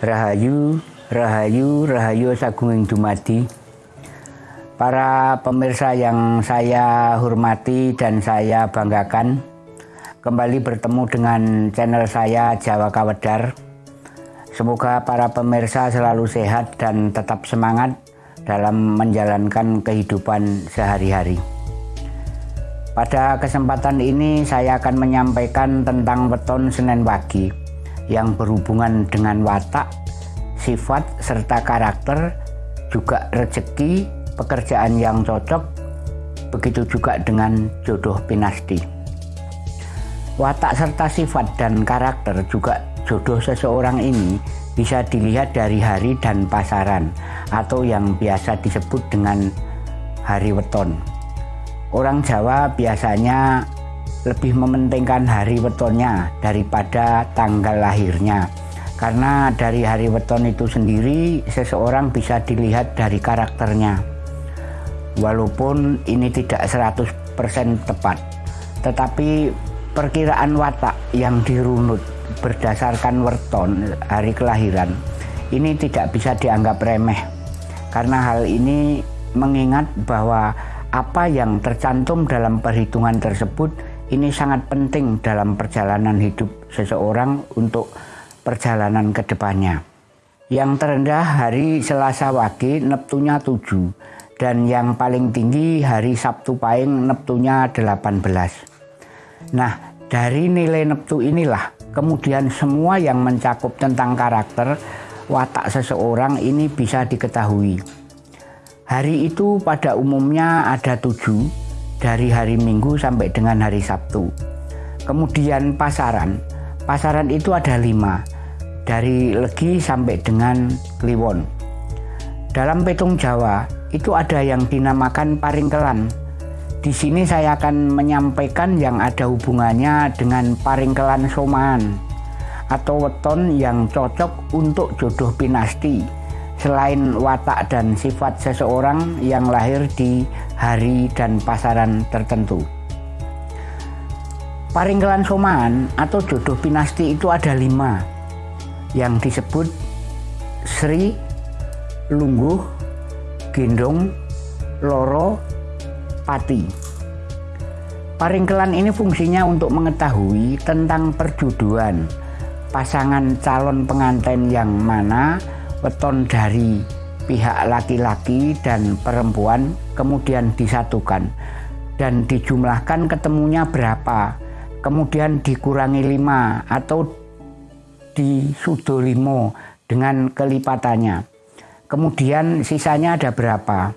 Rahayu, Rahayu, Rahayu Sagunging Dumadi. Para pemirsa yang saya hormati dan saya banggakan, kembali bertemu dengan channel saya Jawa Kawedar. Semoga para pemirsa selalu sehat dan tetap semangat dalam menjalankan kehidupan sehari-hari. Pada kesempatan ini saya akan menyampaikan tentang weton Senin pagi yang berhubungan dengan watak, sifat, serta karakter, juga rezeki, pekerjaan yang cocok, begitu juga dengan jodoh pinasti. Watak serta sifat dan karakter juga jodoh seseorang ini bisa dilihat dari hari dan pasaran atau yang biasa disebut dengan hari weton. Orang Jawa biasanya lebih mementingkan hari wetonnya daripada tanggal lahirnya. Karena dari hari weton itu sendiri seseorang bisa dilihat dari karakternya. Walaupun ini tidak 100% tepat, tetapi perkiraan watak yang dirunut berdasarkan weton hari kelahiran ini tidak bisa dianggap remeh. Karena hal ini mengingat bahwa apa yang tercantum dalam perhitungan tersebut ini sangat penting dalam perjalanan hidup seseorang untuk perjalanan ke depannya. Yang terendah hari Selasa Wage Neptunya 7 dan yang paling tinggi hari Sabtu Pahing Neptunya 18. Nah, dari nilai Neptu inilah kemudian semua yang mencakup tentang karakter watak seseorang ini bisa diketahui. Hari itu pada umumnya ada tujuh, dari hari Minggu sampai dengan hari Sabtu. Kemudian pasaran, pasaran itu ada lima, dari Legi sampai dengan Kliwon. Dalam petung Jawa itu ada yang dinamakan paringkelan. Di sini saya akan menyampaikan yang ada hubungannya dengan paringkelan soman atau weton yang cocok untuk jodoh pinasti selain watak dan sifat seseorang yang lahir di hari dan pasaran tertentu. Paringkelan somaan atau jodoh pinasti itu ada lima yang disebut Sri, Lungguh, Gendong, Loro, Pati. Paringkelan ini fungsinya untuk mengetahui tentang perjodohan pasangan calon pengantin yang mana weton dari pihak laki-laki dan perempuan kemudian disatukan. Dan dijumlahkan ketemunya berapa. Kemudian dikurangi lima atau disudo limo dengan kelipatannya. Kemudian sisanya ada berapa?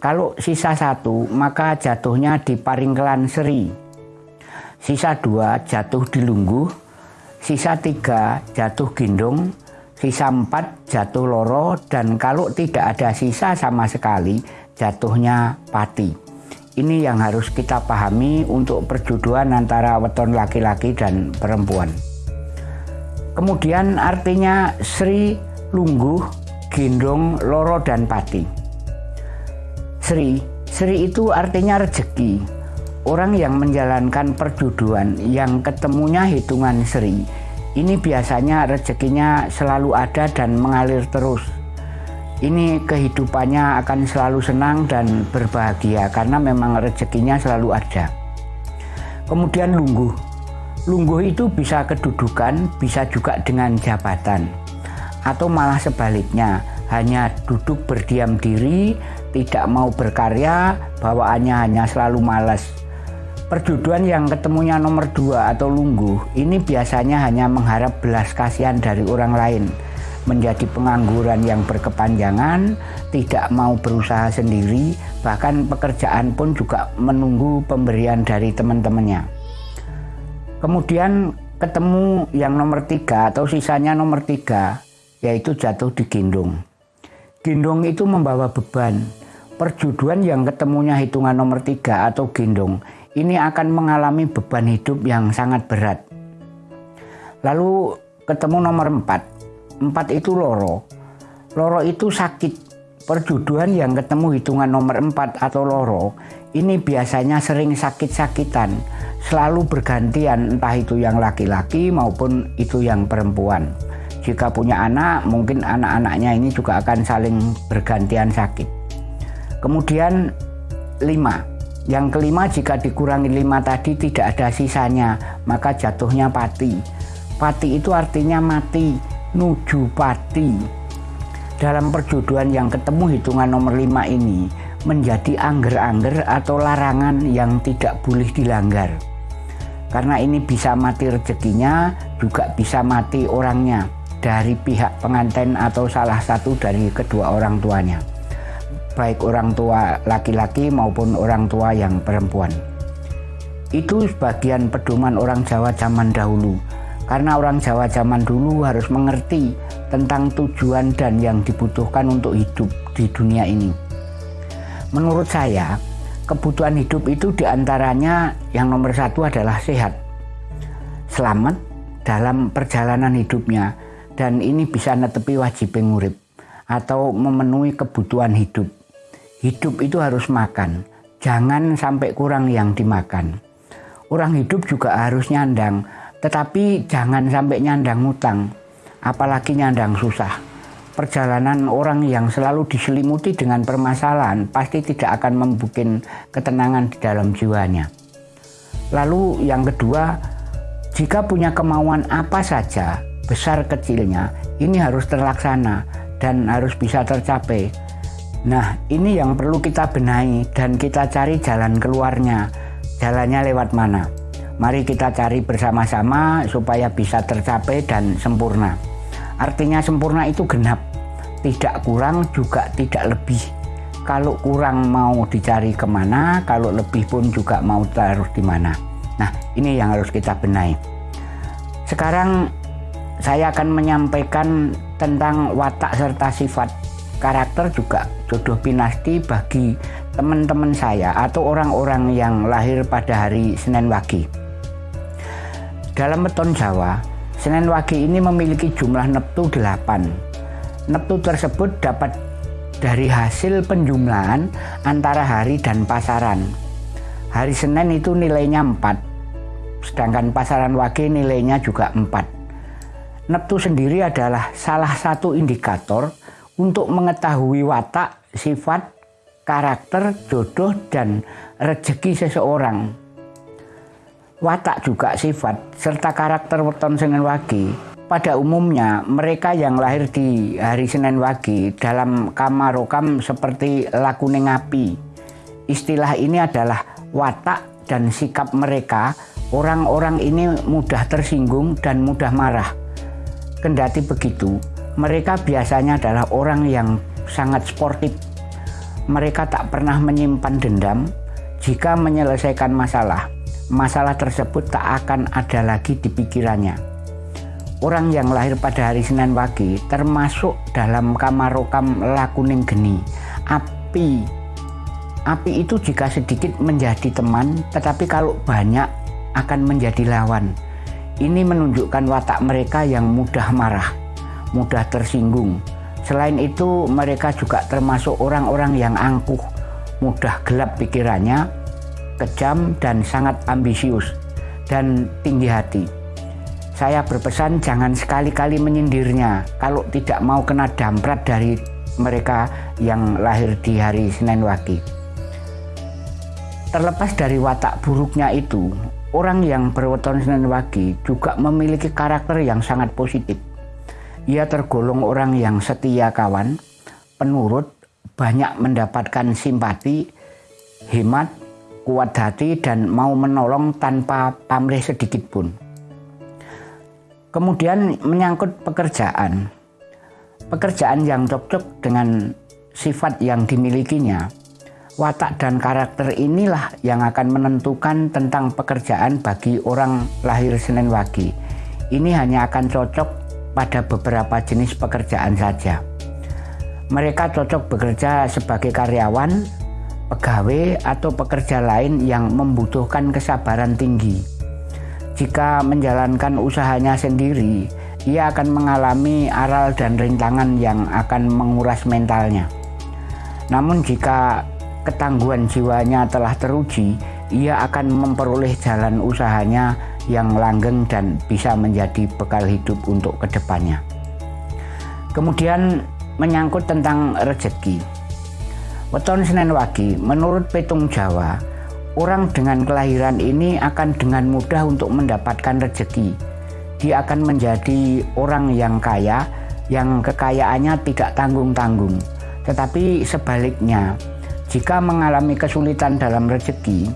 Kalau sisa satu maka jatuhnya di paringkelan seri. Sisa dua jatuh di lungguh. Sisa tiga jatuh gendong sisa empat jatuh loro dan kalau tidak ada sisa sama sekali jatuhnya pati. Ini yang harus kita pahami untuk perjodohan antara weton laki-laki dan perempuan. Kemudian artinya Sri, Lungguh, Gendong, Loro, dan Pati. Sri, Sri itu artinya rezeki. Orang yang menjalankan perjodohan yang ketemunya hitungan Sri ini biasanya rezekinya selalu ada dan mengalir terus. Ini kehidupannya akan selalu senang dan berbahagia karena memang rezekinya selalu ada. Kemudian lungguh. Lungguh itu bisa kedudukan, bisa juga dengan jabatan. Atau malah sebaliknya, hanya duduk berdiam diri, tidak mau berkarya, bawaannya hanya selalu malas Perjodohan yang ketemunya nomor dua atau lungguh ini biasanya hanya mengharap belas kasihan dari orang lain, menjadi pengangguran yang berkepanjangan, tidak mau berusaha sendiri, bahkan pekerjaan pun juga menunggu pemberian dari teman-temannya. Kemudian ketemu yang nomor tiga atau sisanya nomor tiga, yaitu jatuh di gendong. Gendong itu membawa beban. Perjodohan yang ketemunya hitungan nomor tiga atau gendong ini akan mengalami beban hidup yang sangat berat. Lalu ketemu nomor empat, empat itu loro. Loro itu sakit. Perjodohan yang ketemu hitungan nomor empat atau loro, ini biasanya sering sakit-sakitan. Selalu bergantian entah itu yang laki-laki maupun itu yang perempuan. jika punya anak, mungkin anak-anaknya ini juga akan saling bergantian sakit. Kemudian lima, yang kelima jika dikurangi lima tadi tidak ada sisanya, maka jatuhnya pati. Pati itu artinya mati, nuju pati. Dalam perjodohan yang ketemu hitungan nomor lima ini menjadi angger-angger atau larangan yang tidak boleh dilanggar. Karena ini bisa mati rezekinya, juga bisa mati orangnya dari pihak pengantin atau salah satu dari kedua orang tuanya baik orang tua laki-laki maupun orang tua yang perempuan itu sebagian pedoman orang Jawa zaman dahulu karena orang Jawa zaman dulu harus mengerti tentang tujuan dan yang dibutuhkan untuk hidup di dunia ini menurut saya kebutuhan hidup itu di antaranya yang nomor satu adalah sehat selamat dalam perjalanan hidupnya dan ini bisa netepi wajib ngurip atau memenuhi kebutuhan hidup. Hidup itu harus makan, jangan sampai kurang yang dimakan. Orang hidup juga harus nyandang, tetapi jangan sampai nyandang utang, apalagi nyandang susah. Perjalanan orang yang selalu diselimuti dengan permasalahan pasti tidak akan membuat ketenangan di dalam jiwanya. Lalu yang kedua, jika punya kemauan apa saja, besar kecilnya ini harus terlaksana dan harus bisa tercapai. Nah, ini yang perlu kita benahi dan kita cari jalan keluarnya. Jalannya lewat mana? Mari kita cari bersama-sama supaya bisa tercapai dan sempurna. Artinya sempurna itu genap, tidak kurang juga tidak lebih. Kalau kurang mau dicari ke mana, kalau lebih pun juga mau taruh di mana. Nah, ini yang harus kita benahi. Sekarang saya akan menyampaikan tentang watak serta sifat karakter juga jodoh pinasti bagi teman-teman saya atau orang-orang yang lahir pada hari Senin Wage. Dalam beton Jawa, Senin Wage ini memiliki jumlah neptu 8. Neptu tersebut dapat dari hasil penjumlahan antara hari dan pasaran. Hari Senin itu nilainya 4, sedangkan pasaran Wage nilainya juga 4. Neptu sendiri adalah salah satu indikator untuk mengetahui watak, sifat, karakter, jodoh, dan rezeki seseorang. Watak juga sifat serta karakter weton Senin Wage. Pada umumnya mereka yang lahir di hari Senin Wage dalam kamarokam seperti lakune ngapi. Istilah ini adalah watak dan sikap mereka. Orang-orang ini mudah tersinggung dan mudah marah Kendati begitu, mereka biasanya adalah orang yang sangat sportif. Mereka tak pernah menyimpan dendam. Jika menyelesaikan masalah, masalah tersebut tak akan ada lagi di pikirannya. Orang yang lahir pada hari Senin Wage termasuk dalam kamarokam lakuning geni. Api Api itu jika sedikit menjadi teman, tetapi kalau banyak akan menjadi lawan. Ini menunjukkan watak mereka yang mudah marah, mudah tersinggung. Selain itu, mereka juga termasuk orang-orang yang angkuh, mudah gelap pikirannya, kejam dan sangat ambisius dan tinggi hati. Saya berpesan jangan sekali-kali menyindirnya kalau tidak mau kena damprat dari mereka yang lahir di hari Senin Wage. Terlepas dari watak buruknya itu, Orang yang berweton Senin Wage juga memiliki karakter yang sangat positif. Ia tergolong orang yang setia kawan, penurut, banyak mendapatkan simpati, hemat, kuat hati, dan mau menolong tanpa pamrih sedikit pun. Kemudian menyangkut pekerjaan. Pekerjaan yang cocok dengan sifat yang dimilikinya Watak dan karakter inilah yang akan menentukan tentang pekerjaan bagi orang lahir Senin Wage. Ini hanya akan cocok pada beberapa jenis pekerjaan saja. Mereka cocok bekerja sebagai karyawan, pegawai, atau pekerja lain yang membutuhkan kesabaran tinggi. Jika menjalankan usahanya sendiri, ia akan mengalami aral dan rintangan yang akan menguras mentalnya. Namun jika ketangguhan jiwanya telah teruji, ia akan memperoleh jalan usahanya yang langgeng dan bisa menjadi bekal hidup untuk ke depannya. Kemudian menyangkut tentang rezeki. Weton Senin Wage, menurut Petung Jawa, orang dengan kelahiran ini akan dengan mudah untuk mendapatkan rezeki. Dia akan menjadi orang yang kaya, yang kekayaannya tidak tanggung-tanggung. Tetapi sebaliknya, jika mengalami kesulitan dalam rezeki,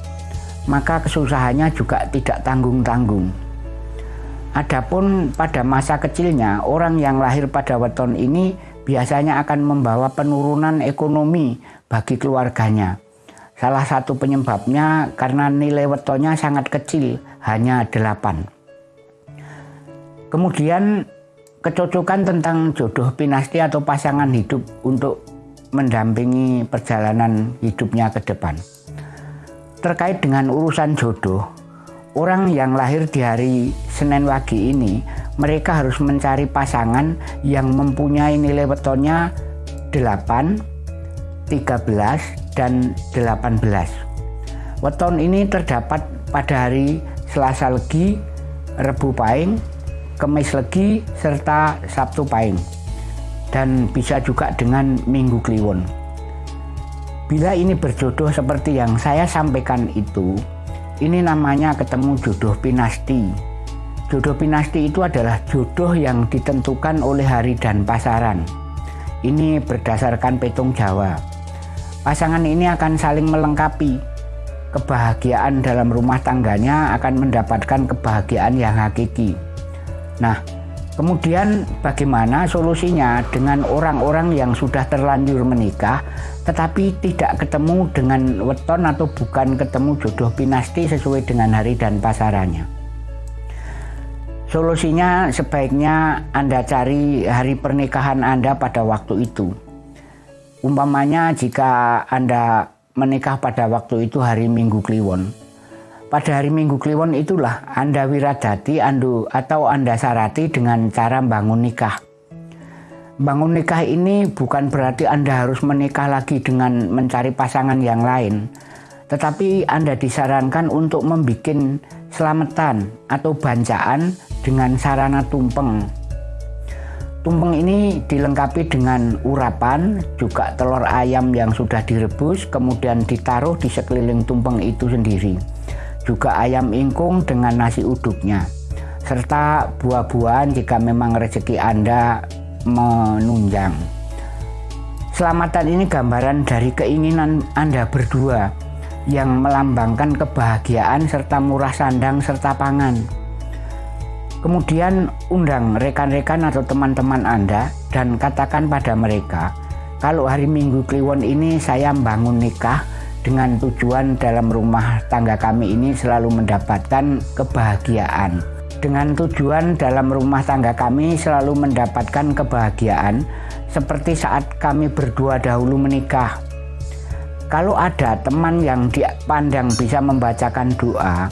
maka kesusahannya juga tidak tanggung-tanggung. Adapun pada masa kecilnya, orang yang lahir pada weton ini biasanya akan membawa penurunan ekonomi bagi keluarganya. Salah satu penyebabnya karena nilai wetonnya sangat kecil, hanya 8. Kemudian kecocokan tentang jodoh pinasti atau pasangan hidup untuk mendampingi perjalanan hidupnya ke depan. Terkait dengan urusan jodoh, orang yang lahir di hari Senin Wage ini, mereka harus mencari pasangan yang mempunyai nilai wetonnya 8, 13, dan 18. Weton ini terdapat pada hari Selasa Legi, Rebu Paing, Kemis Legi, serta Sabtu Paing. Dan bisa juga dengan Minggu Kliwon. Bila ini berjodoh seperti yang saya sampaikan itu, ini namanya ketemu jodoh pinasti. Jodoh pinasti itu adalah jodoh yang ditentukan oleh hari dan pasaran. Ini berdasarkan petung Jawa. Pasangan ini akan saling melengkapi. Kebahagiaan dalam rumah tangganya akan mendapatkan kebahagiaan yang hakiki. Nah, Kemudian bagaimana solusinya dengan orang-orang yang sudah terlanjur menikah tetapi tidak ketemu dengan weton atau bukan ketemu jodoh pinasti sesuai dengan hari dan pasarannya. Solusinya sebaiknya Anda cari hari pernikahan Anda pada waktu itu. Umpamanya jika Anda menikah pada waktu itu hari Minggu Kliwon, pada hari Minggu Kliwon itulah Anda wiradati andu atau Anda sarati dengan cara bangun nikah. Bangun nikah ini bukan berarti Anda harus menikah lagi dengan mencari pasangan yang lain. Tetapi Anda disarankan untuk membuat selamatan atau bancaan dengan sarana tumpeng. Tumpeng ini dilengkapi dengan urapan, juga telur ayam yang sudah direbus, kemudian ditaruh di sekeliling tumpeng itu sendiri juga ayam ingkung dengan nasi uduknya, serta buah-buahan jika memang rezeki Anda menunjang. Selamatan ini gambaran dari keinginan Anda berdua yang melambangkan kebahagiaan serta murah sandang serta pangan. Kemudian undang rekan-rekan atau teman-teman Anda dan katakan pada mereka, kalau hari Minggu Kliwon ini saya bangun nikah, dengan tujuan dalam rumah tangga kami ini selalu mendapatkan kebahagiaan. Dengan tujuan dalam rumah tangga kami selalu mendapatkan kebahagiaan seperti saat kami berdua dahulu menikah. Kalau ada teman yang dipandang bisa membacakan doa,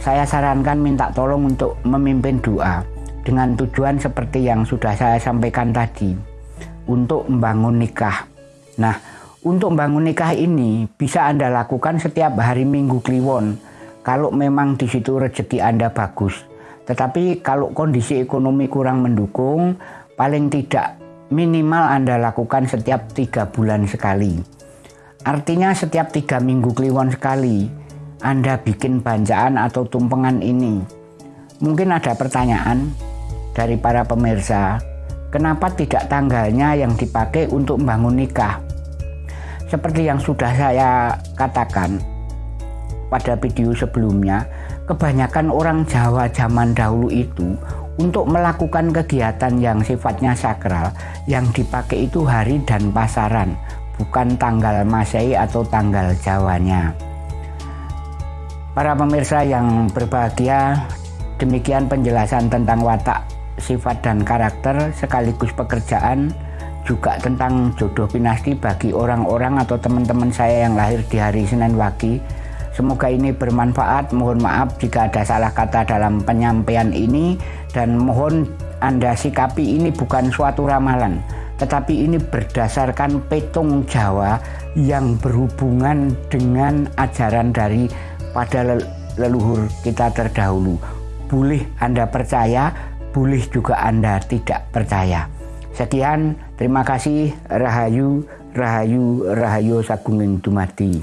saya sarankan minta tolong untuk memimpin doa dengan tujuan seperti yang sudah saya sampaikan tadi untuk membangun nikah. Nah, untuk bangun nikah ini bisa Anda lakukan setiap hari Minggu Kliwon kalau memang di situ rezeki Anda bagus. Tetapi kalau kondisi ekonomi kurang mendukung, paling tidak minimal Anda lakukan setiap tiga bulan sekali. Artinya setiap tiga minggu kliwon sekali, Anda bikin bancaan atau tumpengan ini. Mungkin ada pertanyaan dari para pemirsa, kenapa tidak tanggalnya yang dipakai untuk membangun nikah? Seperti yang sudah saya katakan pada video sebelumnya, kebanyakan orang Jawa zaman dahulu itu untuk melakukan kegiatan yang sifatnya sakral yang dipakai itu hari dan pasaran, bukan tanggal Masehi atau tanggal Jawanya. Para pemirsa yang berbahagia, demikian penjelasan tentang watak, sifat dan karakter sekaligus pekerjaan juga tentang jodoh pinasti bagi orang-orang atau teman-teman saya yang lahir di hari Senin Wage. Semoga ini bermanfaat. Mohon maaf jika ada salah kata dalam penyampaian ini dan mohon Anda sikapi ini bukan suatu ramalan, tetapi ini berdasarkan petung Jawa yang berhubungan dengan ajaran dari pada leluhur kita terdahulu. Boleh Anda percaya, boleh juga Anda tidak percaya. Sekian, terima kasih. Rahayu, Rahayu, Rahayu Sagunging Dumadi.